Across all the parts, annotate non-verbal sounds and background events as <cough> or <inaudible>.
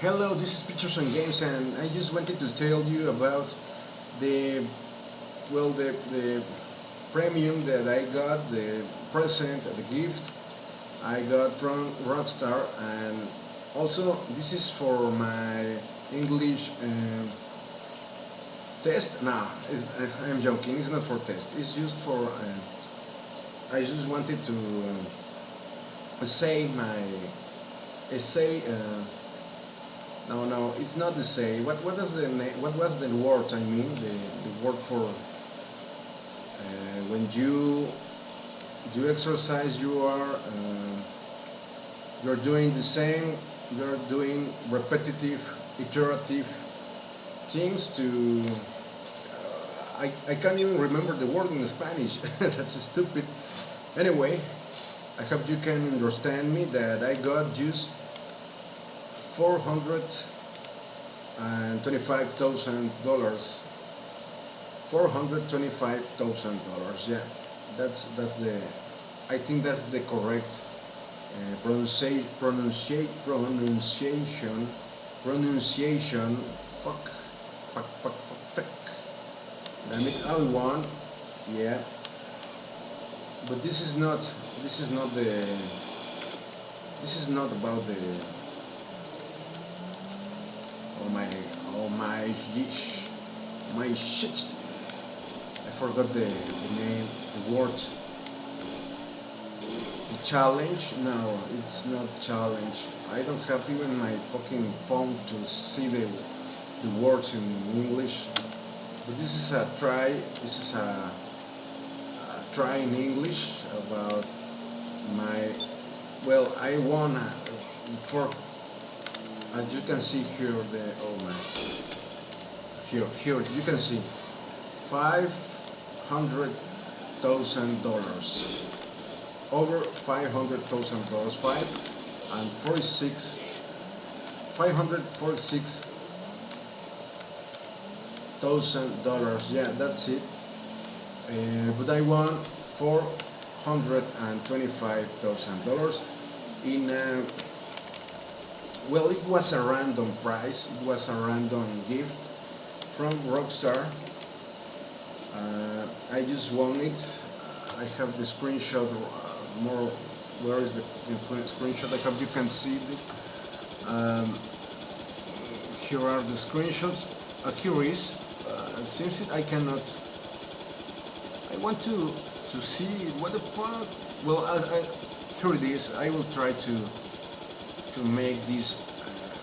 Hello, this is Pictures and Games, and I just wanted to tell you about the well, the the premium that I got, the present, the gift I got from Rockstar, and also this is for my English uh, test. No, I am joking. It's not for test. It's just for. Uh, I just wanted to uh, say my essay. No, no, it's not the same. What what does the what was the word? I mean, the, the word for uh, when you do exercise, you are uh, you're doing the same. You're doing repetitive, iterative things to. Uh, I I can't even remember the word in Spanish. <laughs> That's stupid. Anyway, I hope you can understand me that I got just $425,000 $425,000 yeah. That's that's the I think that's the correct uh, pronunciation pronunciation. Fuck fuck fuck fuck fuck. I mean I want yeah. But this is not this is not the this is not about the Oh my, oh my, my shit. I forgot the, the name, the word. The challenge? No, it's not challenge. I don't have even my fucking phone to see the, the words in English. But this is a try, this is a, a try in English about my, well, I won for as you can see here the oh my here here you can see five hundred thousand dollars. Over five hundred thousand dollars five and 46 546 thousand dollars. Yeah that's it. Uh, but I won four hundred and twenty-five thousand dollars in uh, well, it was a random prize. It was a random gift from Rockstar. Uh, I just won it. I have the screenshot. Uh, more, where is the screenshot? I hope you can see it. Um, here are the screenshots. Uh, here is. Uh, since it, I cannot. I want to to see what the fuck. Well, I, I, here it is. I will try to to make this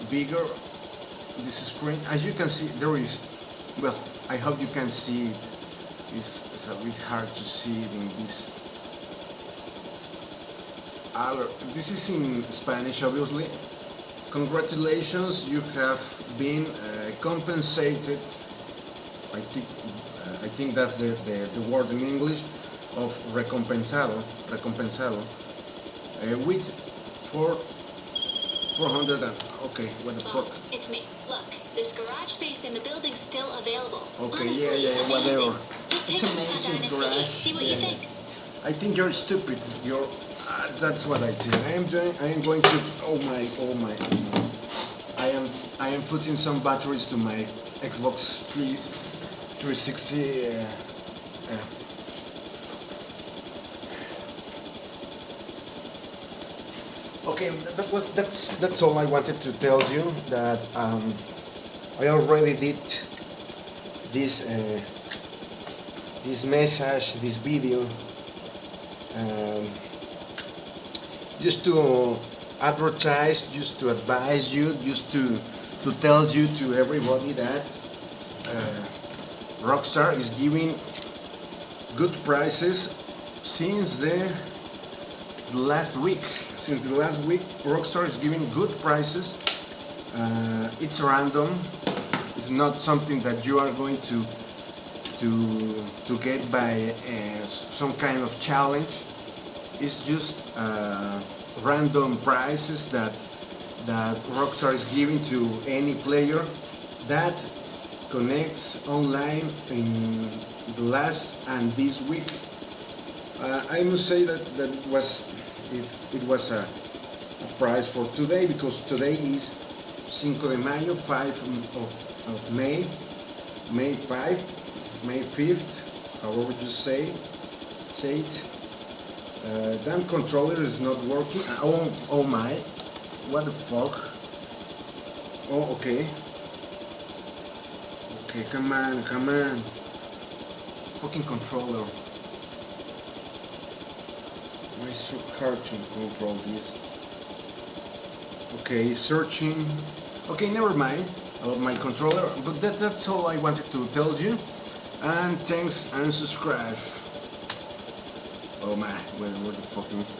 bigger this screen. As you can see there is well I hope you can see it. It's, it's a bit hard to see it in this this is in Spanish obviously. Congratulations you have been uh, compensated. I think uh, I think that's the, the, the, word in English of recompensado recompensado uh, with for 400 and, okay, what the fuck? It's me. Look, this garage space in the building's still available. Okay, Honestly, yeah, yeah, whatever. It's amazing garage. See what yeah. you think. I think you're stupid. You're, uh, that's what I think. I am doing, I am going to, oh my, oh my, oh my. I am, I am putting some batteries to my Xbox 3, 360 uh, uh, Okay, that was that's that's all I wanted to tell you. That um, I already did this uh, this message, this video, um, just to advertise, just to advise you, just to to tell you to everybody that uh, Rockstar is giving good prices since the last week. Since the last week, Rockstar is giving good prices. Uh, it's random. It's not something that you are going to to to get by uh, some kind of challenge. It's just uh, random prices that that Rockstar is giving to any player that connects online in the last and this week. Uh, I must say that that was it, it was a, a prize for today because today is Cinco de Mayo, 5 of, of May, May 5, May 5th, however you say, say it. Uh, damn controller is not working. Uh, Oh, oh my, what the fuck? Oh, okay. Okay, come on, come on. Fucking controller. Is so hard to control this? Okay, searching. Okay, never mind about my controller, but that, that's all I wanted to tell you. And thanks and subscribe. Oh man, where, where the fuck is